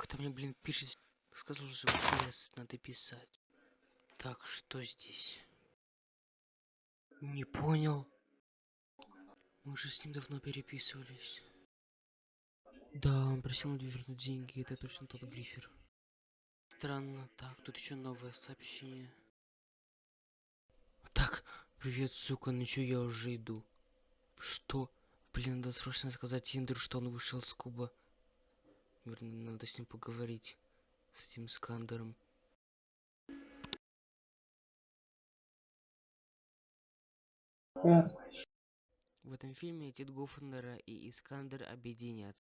Кто мне, блин, пишет, сказал, что PS надо писать. Так, что здесь? Не понял. Мы же с ним давно переписывались. Да, он просил вернуть деньги, это точно тот грифер. Странно, так, тут еще новое сообщение. Так, привет, сука, ну чё, я уже иду. Что? Блин, надо срочно сказать Тиндеру, что он вышел с куба. Верно, надо с ним поговорить. С этим Скандером. В этом фильме Тит Гоффендера и Искандер объединят.